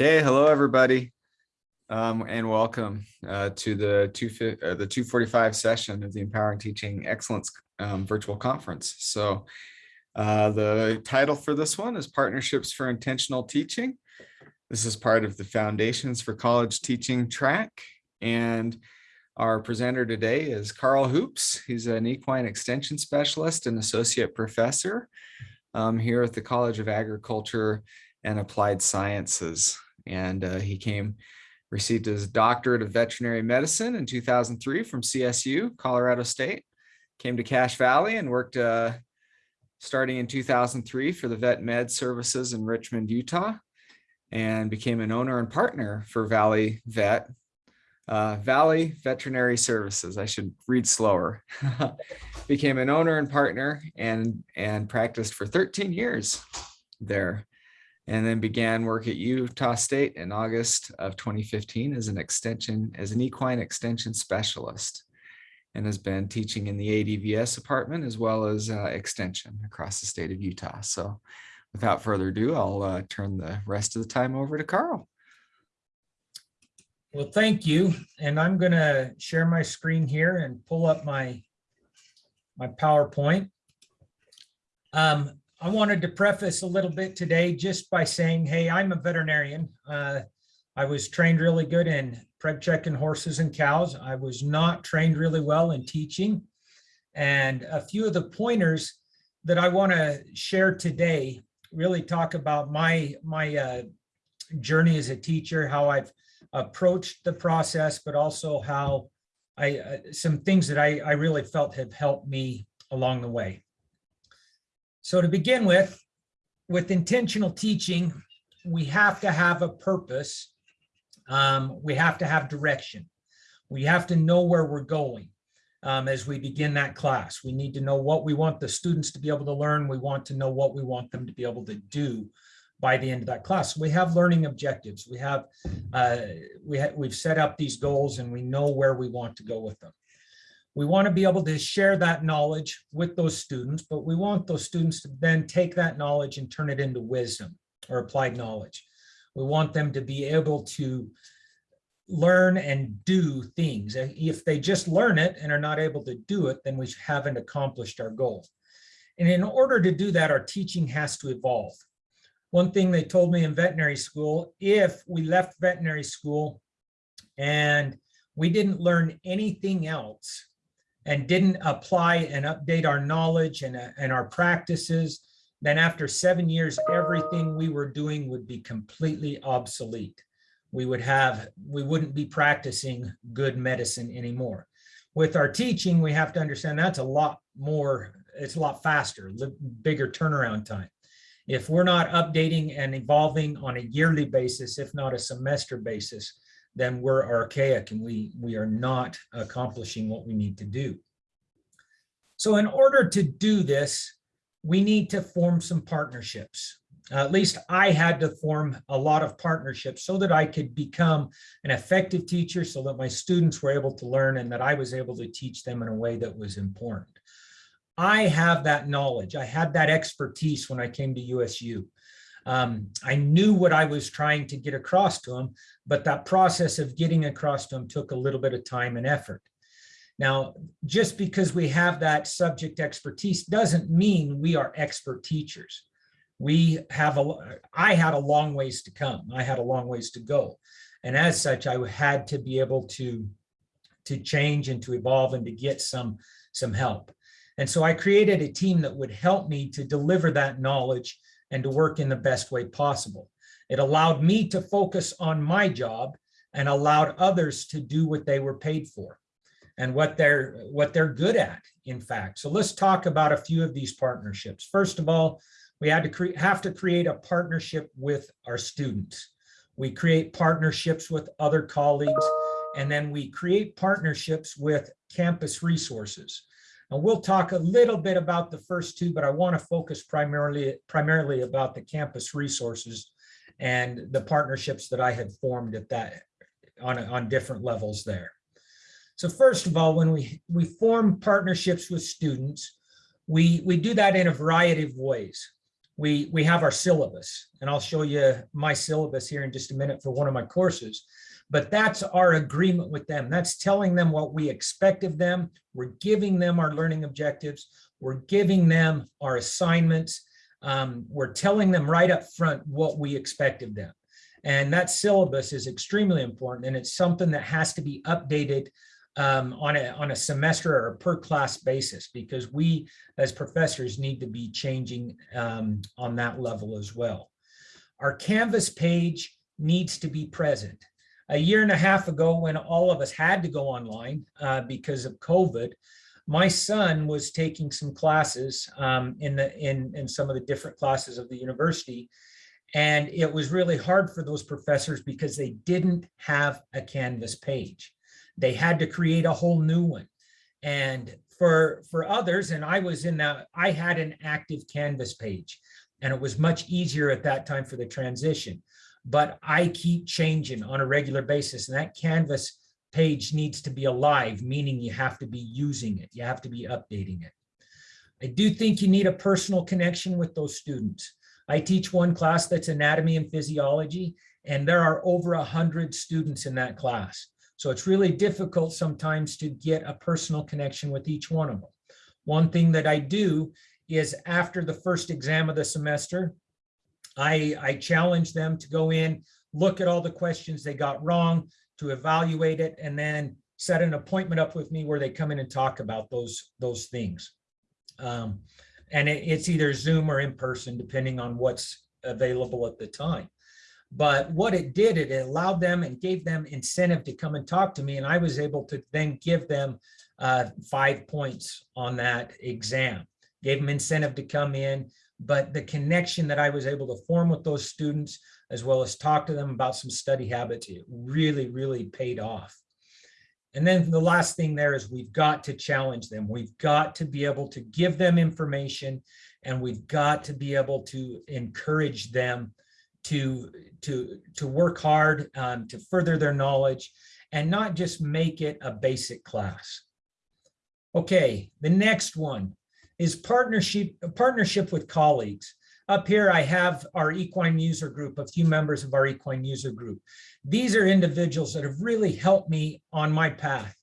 Okay, hello everybody, um, and welcome uh, to the two uh, the 245 session of the Empowering Teaching Excellence um, virtual conference. So uh, the title for this one is Partnerships for Intentional Teaching. This is part of the Foundations for College Teaching track, and our presenter today is Karl Hoopes. He's an equine extension specialist and associate professor um, here at the College of Agriculture and Applied Sciences and uh, he came, received his doctorate of veterinary medicine in 2003 from CSU, Colorado State, came to Cache Valley and worked uh, starting in 2003 for the Vet Med Services in Richmond, Utah, and became an owner and partner for Valley Vet, uh, Valley Veterinary Services. I should read slower. became an owner and partner and, and practiced for 13 years there and then began work at Utah State in August of 2015 as an extension, as an equine extension specialist and has been teaching in the ADVS department as well as uh, extension across the state of Utah. So without further ado, I'll uh, turn the rest of the time over to Karl. Well, thank you. And I'm going to share my screen here and pull up my, my PowerPoint. Um, I wanted to preface a little bit today just by saying, hey, I'm a veterinarian. Uh, I was trained really good in preg checking horses and cows. I was not trained really well in teaching. And a few of the pointers that I want to share today really talk about my, my uh, journey as a teacher, how I've approached the process, but also how I, uh, some things that I, I really felt have helped me along the way. So to begin with, with intentional teaching, we have to have a purpose. Um, we have to have direction. We have to know where we're going um, as we begin that class. We need to know what we want the students to be able to learn. We want to know what we want them to be able to do by the end of that class. We have learning objectives. We have, uh, we ha we've set up these goals and we know where we want to go with them. We want to be able to share that knowledge with those students, but we want those students to then take that knowledge and turn it into wisdom or applied knowledge. We want them to be able to learn and do things. If they just learn it and are not able to do it, then we haven't accomplished our goal. And in order to do that, our teaching has to evolve. One thing they told me in veterinary school, if we left veterinary school and we didn't learn anything else and didn't apply and update our knowledge and, uh, and our practices, then after seven years, everything we were doing would be completely obsolete. We would have, we wouldn't be practicing good medicine anymore. With our teaching, we have to understand that's a lot more, it's a lot faster, bigger turnaround time. If we're not updating and evolving on a yearly basis, if not a semester basis, then we're archaic and we, we are not accomplishing what we need to do. So in order to do this, we need to form some partnerships. At least I had to form a lot of partnerships so that I could become an effective teacher so that my students were able to learn and that I was able to teach them in a way that was important. I have that knowledge. I had that expertise when I came to USU. Um, I knew what I was trying to get across to them, but that process of getting across to them took a little bit of time and effort. Now, just because we have that subject expertise doesn't mean we are expert teachers. We have a, I had a long ways to come. I had a long ways to go. And as such, I had to be able to, to change and to evolve and to get some, some help. And so I created a team that would help me to deliver that knowledge and to work in the best way possible. It allowed me to focus on my job and allowed others to do what they were paid for and what they're what they're good at, in fact. So let's talk about a few of these partnerships. First of all, we had to have to create a partnership with our students. We create partnerships with other colleagues, and then we create partnerships with campus resources. And we'll talk a little bit about the first two, but I want to focus primarily, primarily about the campus resources and the partnerships that I had formed at that on, on different levels there. So first of all, when we, we form partnerships with students, we, we do that in a variety of ways. we, we have our syllabus and I'll show you my syllabus here in just a minute for one of my courses. But that's our agreement with them. That's telling them what we expect of them. We're giving them our learning objectives. We're giving them our assignments. Um, we're telling them right up front what we expect of them. And that syllabus is extremely important and it's something that has to be updated um, on a on a semester or a per class basis because we as professors need to be changing um, on that level as well. Our Canvas page needs to be present. A year and a half ago, when all of us had to go online uh, because of COVID, my son was taking some classes um, in the in in some of the different classes of the university, and it was really hard for those professors because they didn't have a Canvas page they had to create a whole new one. And for, for others, and I was in that, I had an active Canvas page and it was much easier at that time for the transition. But I keep changing on a regular basis and that Canvas page needs to be alive, meaning you have to be using it. You have to be updating it. I do think you need a personal connection with those students. I teach one class that's anatomy and physiology, and there are over a hundred students in that class. So it's really difficult sometimes to get a personal connection with each one of them. One thing that I do is after the first exam of the semester, I, I challenge them to go in, look at all the questions they got wrong, to evaluate it, and then set an appointment up with me where they come in and talk about those, those things. Um, and it, it's either Zoom or in person, depending on what's available at the time. But what it did, it allowed them and gave them incentive to come and talk to me. And I was able to then give them uh, five points on that exam, gave them incentive to come in. But the connection that I was able to form with those students, as well as talk to them about some study habits, it really, really paid off. And then the last thing there is we've got to challenge them. We've got to be able to give them information and we've got to be able to encourage them to to to work hard um, to further their knowledge and not just make it a basic class. Okay, the next one is partnership partnership with colleagues. Up here, I have our equine user group, a few members of our equine user group. These are individuals that have really helped me on my path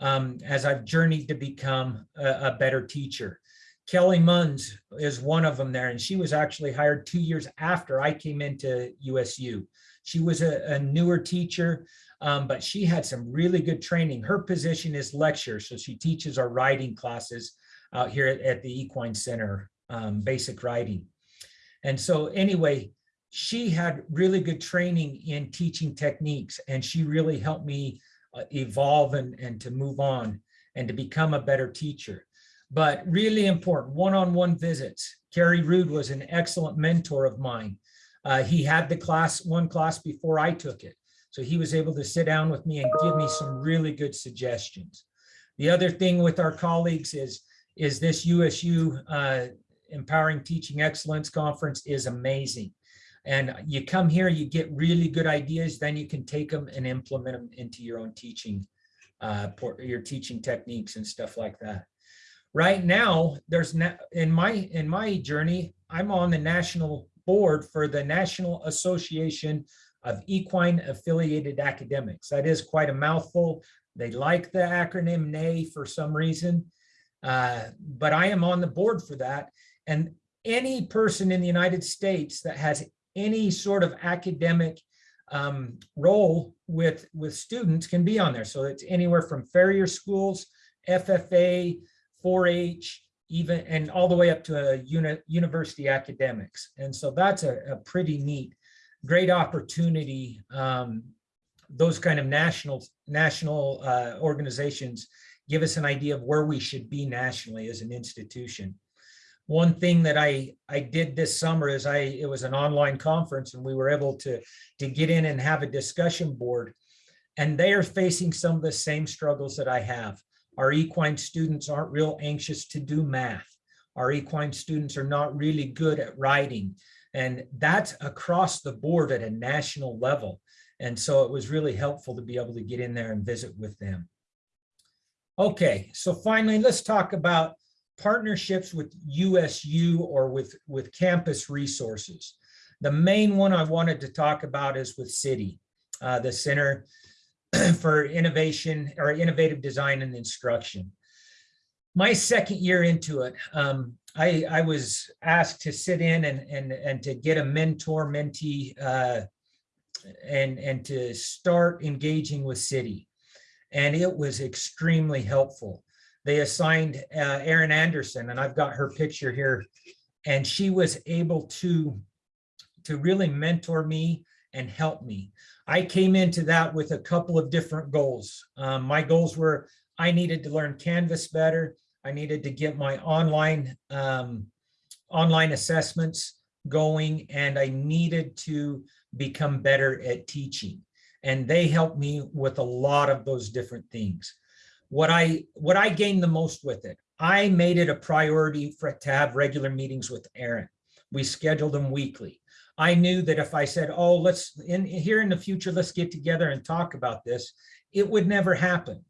um, as I've journeyed to become a, a better teacher. Kelly Munns is one of them there, and she was actually hired two years after I came into USU. She was a, a newer teacher, um, but she had some really good training. Her position is lecturer, so she teaches our riding classes out here at, at the Equine Center, um, basic riding. And so anyway, she had really good training in teaching techniques, and she really helped me uh, evolve and, and to move on and to become a better teacher but really important one-on-one -on -one visits. Kerry Rude was an excellent mentor of mine. Uh, he had the class, one class before I took it. So he was able to sit down with me and give me some really good suggestions. The other thing with our colleagues is, is this USU uh, Empowering Teaching Excellence Conference is amazing. And you come here, you get really good ideas, then you can take them and implement them into your own teaching, uh, your teaching techniques and stuff like that. Right now there's in my in my journey i'm on the national board for the national association of equine affiliated academics. That is quite a mouthful. They like the acronym NAE for some reason uh, but i am on the board for that and any person in the united states that has any sort of academic um, role with with students can be on there so it's anywhere from farrier schools ffa 4-H, even and all the way up to a uni, university academics. And so that's a, a pretty neat, great opportunity. Um, those kind of national national uh, organizations give us an idea of where we should be nationally as an institution. One thing that I I did this summer is I it was an online conference and we were able to to get in and have a discussion board and they are facing some of the same struggles that I have. Our equine students aren't real anxious to do math. Our equine students are not really good at writing. And that's across the board at a national level. And so it was really helpful to be able to get in there and visit with them. Okay, so finally, let's talk about partnerships with USU or with, with campus resources. The main one I wanted to talk about is with CIDI, uh, the Center for Innovation or Innovative Design and Instruction. My second year into it, um, I, I was asked to sit in and, and, and to get a mentor mentee uh, and, and to start engaging with CIDI. And it was extremely helpful. They assigned uh, Erin Anderson, and I've got her picture here, and she was able to, to really mentor me and help me. I came into that with a couple of different goals. Um, my goals were I needed to learn Canvas better. I needed to get my online um, online assessments going, and I needed to become better at teaching. And they helped me with a lot of those different things. What I what I gained the most with it, I made it a priority for to have regular meetings with Erin. We scheduled them weekly. I knew that if I said, "Oh, let's in here in the future, let's get together and talk about this," it would never happen.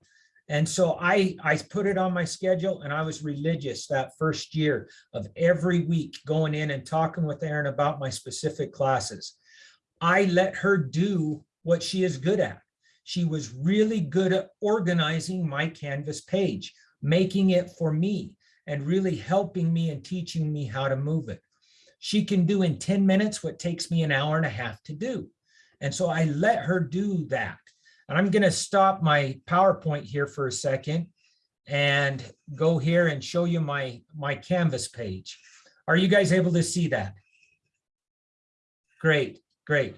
And so I, I put it on my schedule and I was religious that first year of every week going in and talking with Erin about my specific classes. I let her do what she is good at. She was really good at organizing my Canvas page, making it for me and really helping me and teaching me how to move it. She can do in 10 minutes what takes me an hour and a half to do. And so I let her do that. And I'm going to stop my PowerPoint here for a second and go here and show you my, my Canvas page. Are you guys able to see that? Great, great.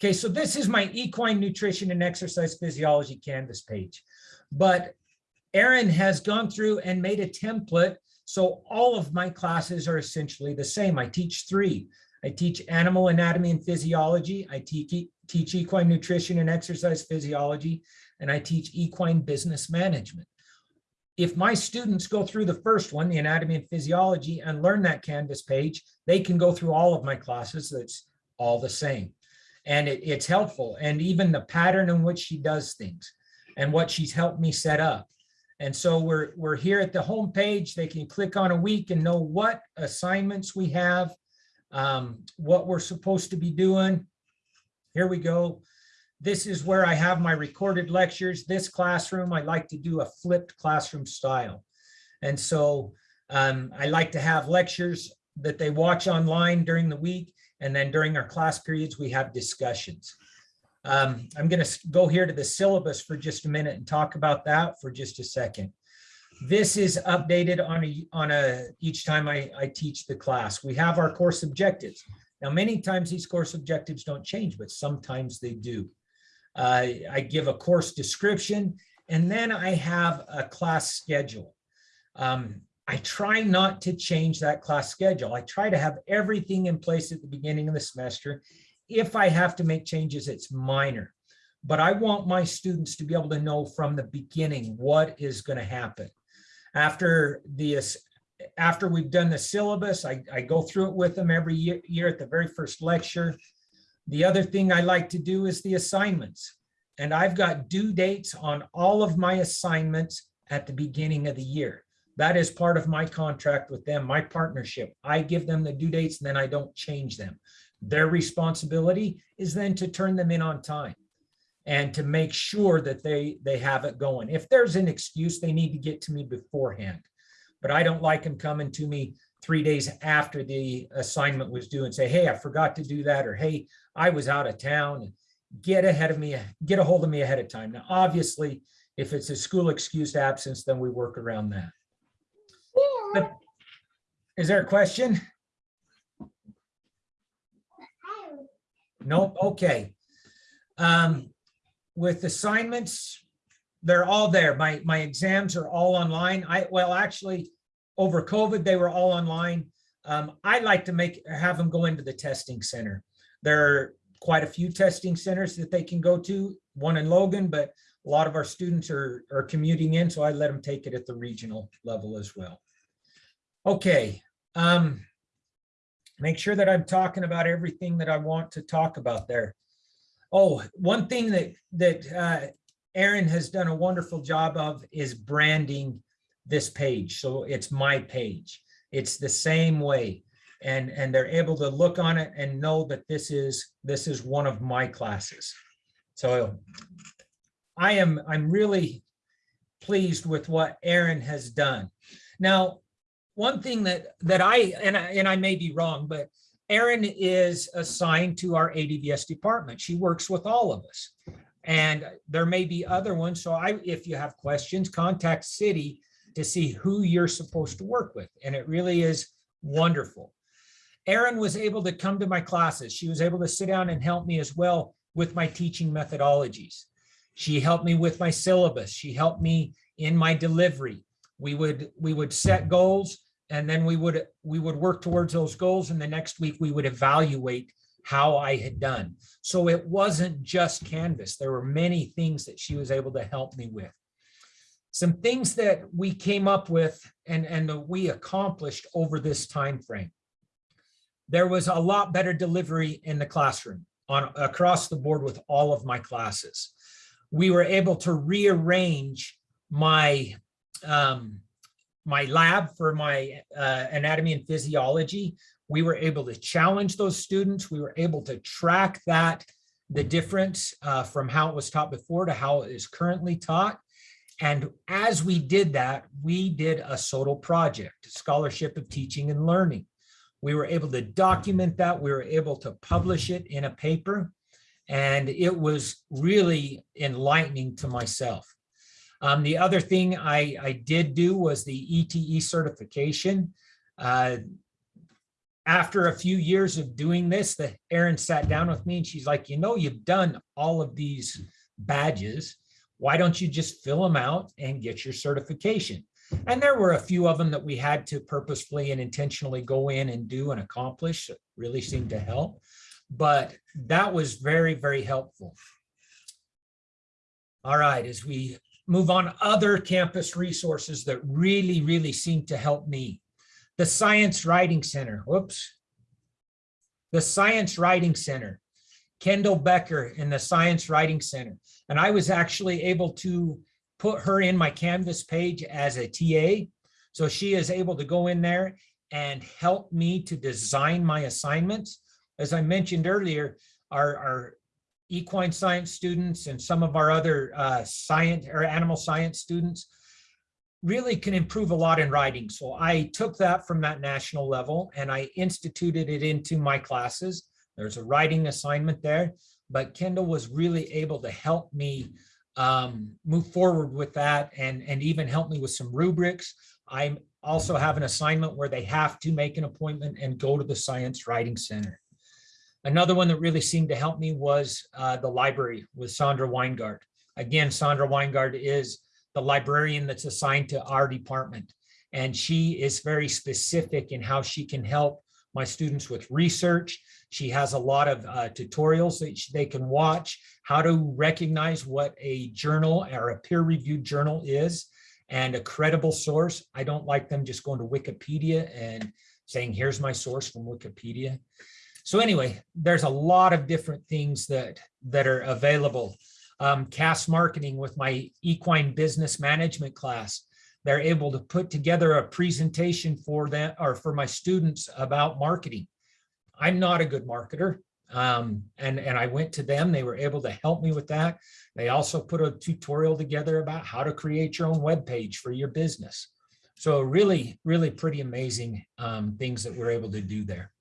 Okay, so this is my equine nutrition and exercise physiology Canvas page. But Erin has gone through and made a template. So all of my classes are essentially the same. I teach three. I teach animal anatomy and physiology. I teach, teach equine nutrition and exercise physiology, and I teach equine business management. If my students go through the first one, the anatomy and physiology, and learn that Canvas page, they can go through all of my classes. That's all the same. And it, it's helpful. And even the pattern in which she does things and what she's helped me set up. And so we're, we're here at the home page. They can click on a week and know what assignments we have, um, what we're supposed to be doing. Here we go. This is where I have my recorded lectures. This classroom, I like to do a flipped classroom style. And so um, I like to have lectures that they watch online during the week. And then during our class periods, we have discussions. Um, I'm going to go here to the syllabus for just a minute and talk about that for just a second. This is updated on a, on a each time I, I teach the class. We have our course objectives. Now, many times these course objectives don't change, but sometimes they do. Uh, I give a course description, and then I have a class schedule. Um, I try not to change that class schedule. I try to have everything in place at the beginning of the semester. If I have to make changes, it's minor. But I want my students to be able to know from the beginning what is going to happen. After the after we've done the syllabus, I, I go through it with them every year, year at the very first lecture. The other thing I like to do is the assignments. And I've got due dates on all of my assignments at the beginning of the year. That is part of my contract with them, my partnership. I give them the due dates and then I don't change them. Their responsibility is then to turn them in on time and to make sure that they, they have it going. If there's an excuse, they need to get to me beforehand. But I don't like them coming to me three days after the assignment was due and say, hey, I forgot to do that, or hey, I was out of town. Get ahead of me, get a hold of me ahead of time. Now, obviously, if it's a school excused absence, then we work around that. Is there a question? Nope, okay. Um, with assignments, they're all there. My, my exams are all online. I, well, actually, over COVID, they were all online. Um, I like to make, have them go into the testing center. There are quite a few testing centers that they can go to, one in Logan, but a lot of our students are, are commuting in, so I let them take it at the regional level as well. Okay. Um, make sure that I'm talking about everything that I want to talk about there. Oh, one thing that that uh, Erin has done a wonderful job of is branding this page. So it's my page. It's the same way. And, and they're able to look on it and know that this is, this is one of my classes. So I am, I'm really pleased with what Erin has done. Now, one thing that, that I, and I, and I may be wrong, but Erin is assigned to our ADVS department. She works with all of us. And there may be other ones. So I, if you have questions, contact CIDI to see who you're supposed to work with. And it really is wonderful. Erin was able to come to my classes. She was able to sit down and help me as well with my teaching methodologies. She helped me with my syllabus. She helped me in my delivery. We would, we would set goals and then we would, we would work towards those goals. And the next week we would evaluate how I had done. So it wasn't just Canvas. There were many things that she was able to help me with. Some things that we came up with and, and that we accomplished over this time frame. There was a lot better delivery in the classroom on across the board with all of my classes. We were able to rearrange my um, my lab for my uh, anatomy and physiology. We were able to challenge those students. We were able to track that, the difference uh, from how it was taught before to how it is currently taught. And as we did that, we did a SOTL project, Scholarship of Teaching and Learning. We were able to document that. We were able to publish it in a paper. And it was really enlightening to myself. Um, the other thing I, I did do was the ETE certification. Uh, after a few years of doing this, the Erin sat down with me and she's like, you know, you've done all of these badges. Why don't you just fill them out and get your certification? And there were a few of them that we had to purposefully and intentionally go in and do and accomplish. It really seemed to help. But that was very, very helpful. All right, as we move on, other campus resources that really, really seem to help me. The Science Writing Center, whoops. The Science Writing Center, Kendall Becker in the Science Writing Center. And I was actually able to put her in my Canvas page as a TA. So she is able to go in there and help me to design my assignments. As I mentioned earlier, our, our equine science students and some of our other uh, science or animal science students really can improve a lot in writing. So I took that from that national level and I instituted it into my classes. There's a writing assignment there, but Kendall was really able to help me um, move forward with that and, and even help me with some rubrics. I also have an assignment where they have to make an appointment and go to the Science Writing Center. Another one that really seemed to help me was uh, the library with Sandra Weingart. Again, Sandra Weingart is the librarian that's assigned to our department. And she is very specific in how she can help my students with research. She has a lot of uh, tutorials that they can watch, how to recognize what a journal or a peer-reviewed journal is and a credible source. I don't like them just going to Wikipedia and saying, here's my source from Wikipedia. So anyway, there's a lot of different things that, that are available. Um, CAS marketing with my equine business management class. They're able to put together a presentation for them or for my students about marketing. I'm not a good marketer. Um, and, and I went to them, they were able to help me with that. They also put a tutorial together about how to create your own web page for your business. So really, really pretty amazing um, things that we're able to do there.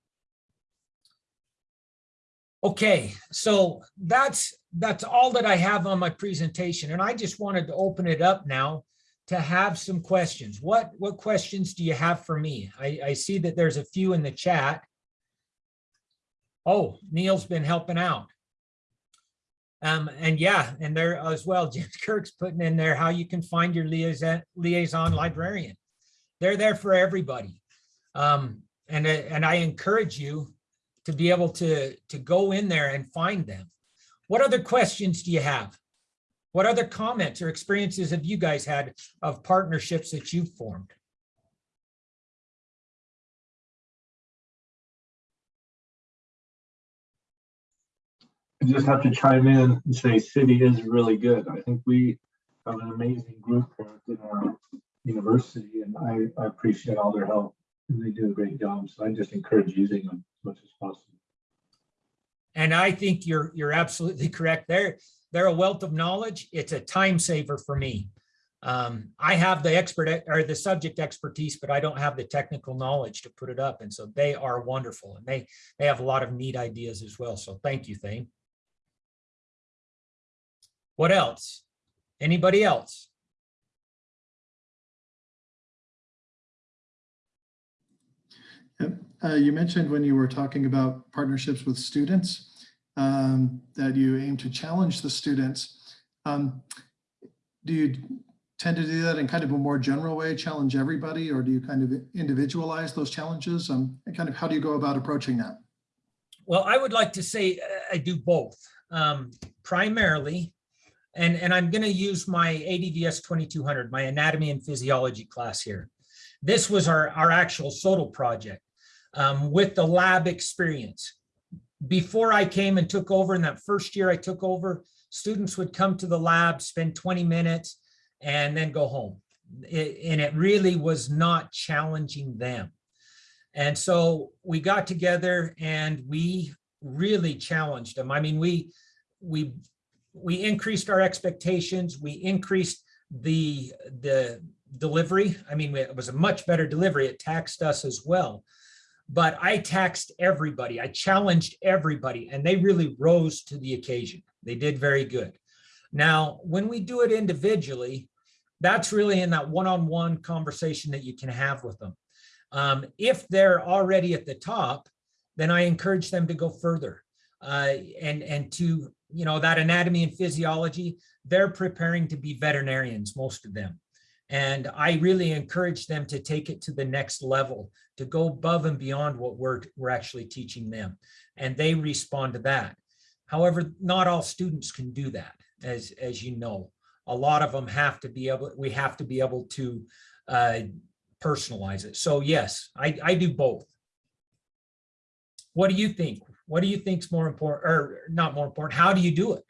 Okay, so that's that's all that I have on my presentation, and I just wanted to open it up now to have some questions. What what questions do you have for me? I, I see that there's a few in the chat. Oh, Neil's been helping out. Um, and yeah, and there as well, James Kirk's putting in there how you can find your liaison, liaison librarian. They're there for everybody. Um, and, and I encourage you to be able to, to go in there and find them. What other questions do you have? What other comments or experiences have you guys had of partnerships that you've formed? I just have to chime in and say CIDI is really good. I think we have an amazing group in our university and I, I appreciate all their help and they do a great job. So I just encourage using them much as possible. And I think you're, you're absolutely correct. They're, they're a wealth of knowledge. It's a time saver for me. Um, I have the expert or the subject expertise, but I don't have the technical knowledge to put it up. And so they are wonderful and they, they have a lot of neat ideas as well. So thank you, Thane. What else? Anybody else? Yep. Uh, You mentioned when you were talking about partnerships with students, um, that you aim to challenge the students. Um, Do you tend to do that in kind of a more general way, challenge everybody, or do you kind of individualize those challenges? Um, And kind of how do you go about approaching that? Well, I would like to say uh, I do both. Um, primarily, and, and I'm going to use my ADVS 2200, my anatomy and physiology class here. This was our, our actual SOTL project um, with the lab experience. Before I came and took over in that first year I took over, students would come to the lab, spend 20 minutes and then go home. It- and it really was not challenging them. And so we got together and we really challenged them. I mean, we, we, we increased our expectations. We increased the, the delivery. I mean, it was a much better delivery. It taxed us as well. But I taxed everybody. I challenged everybody and they really rose to the occasion. They did very good. Now, when we do it individually, that's really in that one-on-one conversation that you can have with them. Um, if they're already at the top, then I encourage them to go further. Uh, and, and to, you know, that anatomy and physiology, they're preparing to be veterinarians, most of them. And I really encourage them to take it to the next level, to go above and beyond what we're, we're actually teaching them. And they respond to that. However, not all students can do that, as, as you know. A lot of them have to be able, we have to be able to uh, personalize it. So yes, I, I do both. What do you think? What do you think's more important or not more important? How do you do it?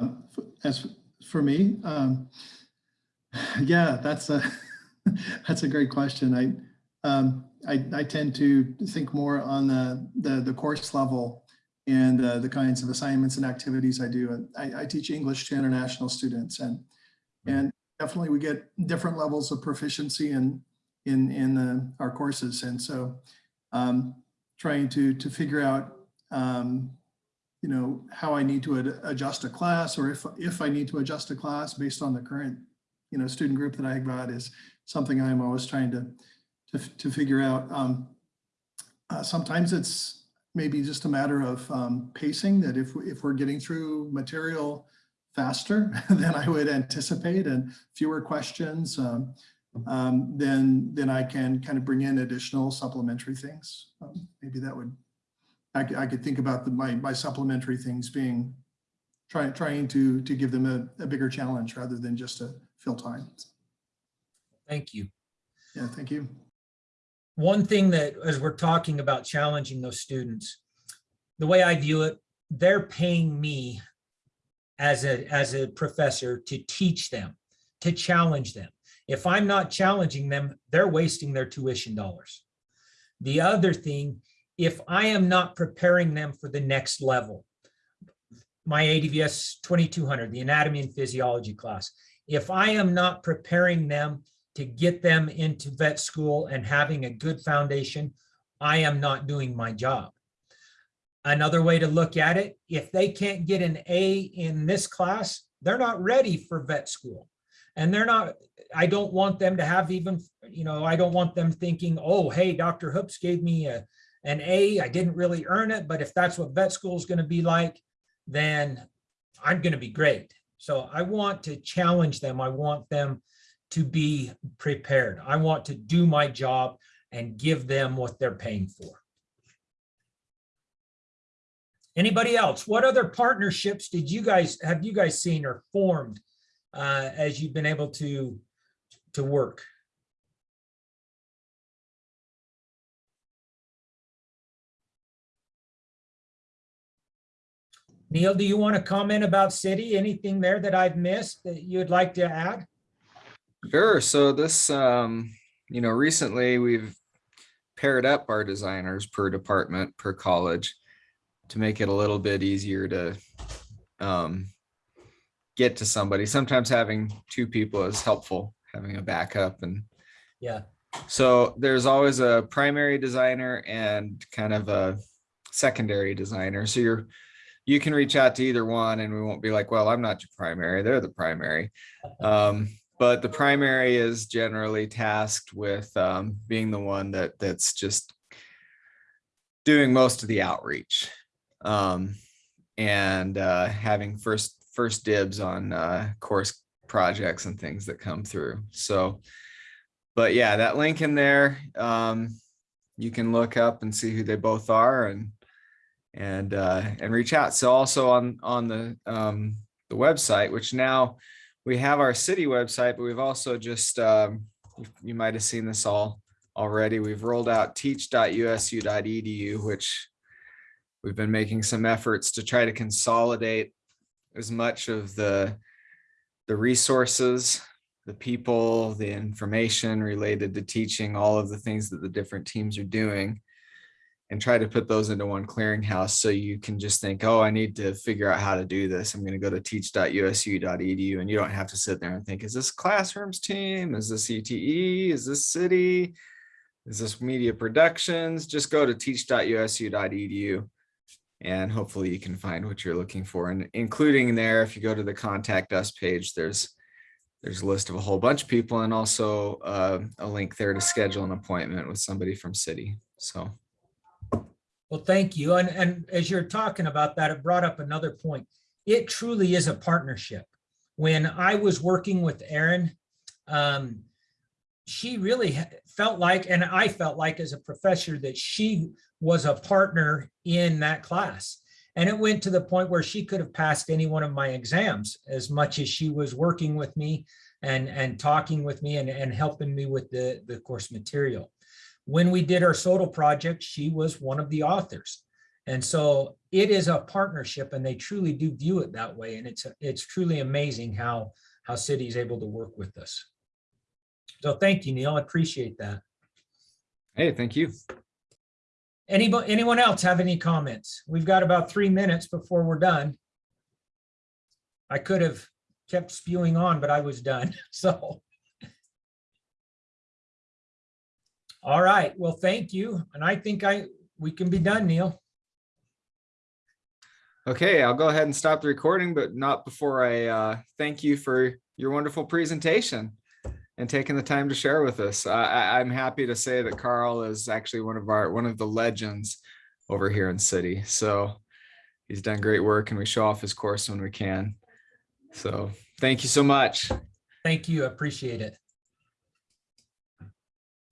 Um, f- As for me, um, yeah, that's a, that's a great question. I, um, I, I tend to think more on the, the, the course level and uh, the kinds of assignments and activities I do. And I, I teach English to international students and, and definitely we get different levels of proficiency in, in, in uh, our courses. And so um, trying to, to figure out um, you know, how I need to ad- adjust a class or if, if I need to adjust a class based on the current, you know, student group that I got is something I'm always trying to, to, to figure out. Um, uh, Sometimes it's maybe just a matter of um, pacing that if, if we're getting through material faster than I would anticipate and fewer questions, um, um, then, then I can kind of bring in additional supplementary things. Um, Maybe that would I could, I could think about the, my, my supplementary things being, trying, trying to, to give them a, a bigger challenge rather than just to fill time. Thank you. Yeah, thank you. One thing that, as we're talking about challenging those students, the way I view it, they're paying me as a, as a professor to teach them, to challenge them. If I'm not challenging them, they're wasting their tuition dollars. The other thing, if I am not preparing them for the next level, my ADVS 2200, the anatomy and physiology class, if I am not preparing them to get them into vet school and having a good foundation, I am not doing my job. Another way to look at it, if they can't get an A in this class, they're not ready for vet school. And they're not, I don't want them to have even, you know, I don't want them thinking, oh, hey, Dr. Hoopes gave me a, an A, I didn't really earn it, but if that's what vet school is going to be like, then I'm going to be great. So I want to challenge them. I want them to be prepared. I want to do my job and give them what they're paying for. Anybody else? What other partnerships did you guys, have you guys seen or formed uh, as you've been able to, to work? Neil, do you want to comment about CIDI? Anything there that I've missed that you'd like to add? Sure. So this, um, you know, recently we've paired up our designers per department, per college to make it a little bit easier to um, get to somebody. Sometimes having two people is helpful, having a backup and Yeah, so there's always a primary designer and kind of a secondary designer. So you're, you can reach out to either one and we won't be like, well, I'm not your primary, they're the primary. Um, but the primary is generally tasked with um, being the one that that's just doing most of the outreach. Um, and uh, having first first dibs on uh, course projects and things that come through. So but yeah, that link in there, um, you can look up and see who they both are and and uh, and reach out. So also on on the um, the website, which now we have our CIDI website, but we've also just um, you, might have seen this all already. We've rolled out teach.usu.edu, which we've been making some efforts to try to consolidate as much of the the resources the people, the information related to teaching, all of the things that the different teams are doing and try to put those into one clearinghouse so you can just think, oh, I need to figure out how to do this. I'm going to go to teach.usu.edu and you don't have to sit there and think, is this classrooms team? Is this ETE? Is this CIDI? Is this media productions? Just go to teach.usu.edu and hopefully you can find what you're looking for. And including there, if you go to the contact us page, there's there's a list of a whole bunch of people and also uh, a link there to schedule an appointment with somebody from CIDI. So, well, thank you. And, and as you're talking about that, it brought up another point. It truly is a partnership. When I was working with Erin, um, she really felt like, and I felt like as a professor, that she was a partner in that class. And it went to the point where she could have passed any one of my exams as much as she was working with me and, and talking with me and, and helping me with the, the course material. When we did our SOTL project, she was one of the authors. And so it is a partnership and they truly do view it that way. And it's, it's truly amazing how, how CIDI is able to work with us. So thank you, Neil. I appreciate that. hey, thank you. Anybody, anyone else have any comments? We've got about three minutes before we're done. I could have kept spewing on, but I was done, so. All right, well, thank you. And I think I, we can be done, Neil. Okay, I'll go ahead and stop the recording, but not before I uh, thank you for your wonderful presentation and taking the time to share with us. I, I'm happy to say that Karl is actually one of our one of the legends over here in CIDI. So he's done great work and we show off his course when we can. So thank you so much. Thank you, I appreciate it.